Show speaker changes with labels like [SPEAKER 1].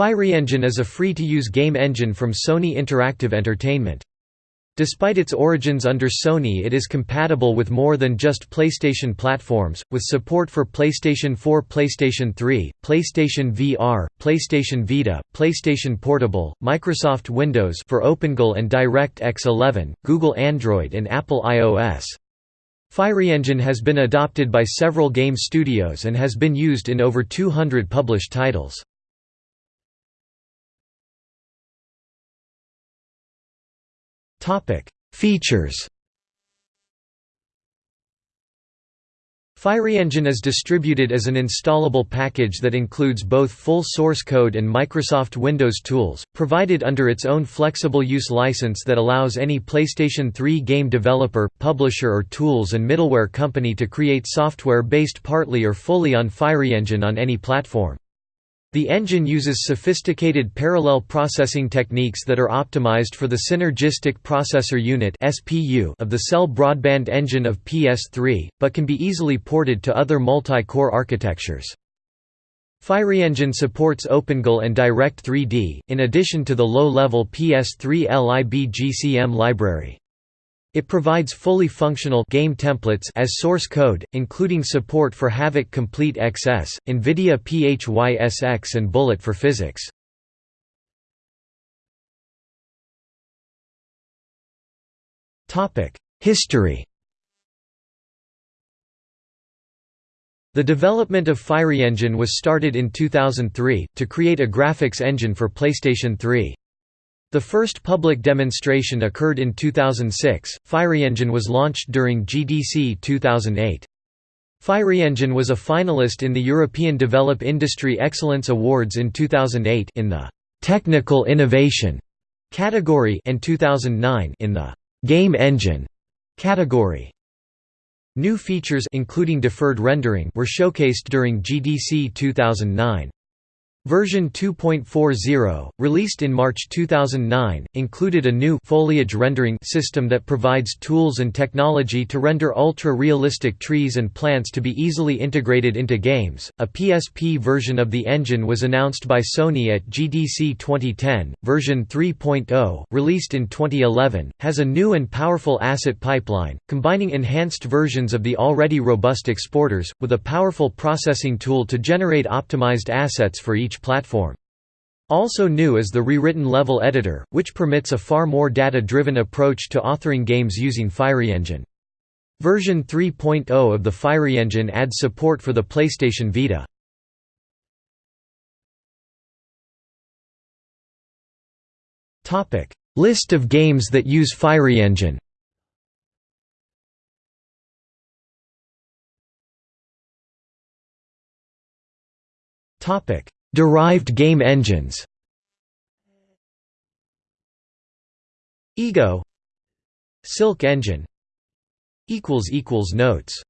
[SPEAKER 1] PhyreEngine is a free-to-use game engine from Sony Interactive Entertainment. Despite its origins under Sony it is compatible with more than just PlayStation platforms, with support for PlayStation 4 PlayStation 3, PlayStation VR, PlayStation Vita, PlayStation Portable, Microsoft Windows for OpenGL and DirectX 11, Google Android and Apple iOS. PhyreEngine has been adopted by several game studios and has been used in over 200 published titles. Features. PhyreEngine is distributed as an installable package that includes both full source code and Microsoft Windows tools, provided under its own flexible use license that allows any PlayStation 3 game developer, publisher or tools and middleware company to create software based partly or fully on PhyreEngine on any platform. The engine uses sophisticated parallel processing techniques that are optimized for the Synergistic Processor Unit of the Cell Broadband Engine of PS3, but can be easily ported to other multi-core architectures. PhyreEngine supports OpenGL and Direct3D, in addition to the low-level PS3 libgcm library. It provides fully functional game templates as source code, including support for Havok Complete XS, NVIDIA PHYSX and Bullet for Physics. History The development of PhyreEngine was started in 2003, to create a graphics engine for PlayStation 3. The first public demonstration occurred in 2006. PhyreEngine was launched during GDC 2008. PhyreEngine was a finalist in the European Develop Industry Excellence Awards in 2008 in the Technical Innovation category and 2009 in the Game Engine category. New features including deferred rendering were showcased during GDC 2009. Version 2.40, released in March 2009, included a new foliage rendering system that provides tools and technology to render ultra-realistic trees and plants to be easily integrated into games. A PSP version of the engine was announced by Sony at GDC 2010. Version 3.0, released in 2011, has a new and powerful asset pipeline, combining enhanced versions of the already robust exporters with a powerful processing tool to generate optimized assets for each platform. Also new is the rewritten level editor, which permits a far more data-driven approach to authoring games using PhyreEngine. Version 3.0 of the PhyreEngine adds support for the PlayStation Vita. List of games that use PhyreEngine Topic Derived game engines. Ego. Silk engine. Notes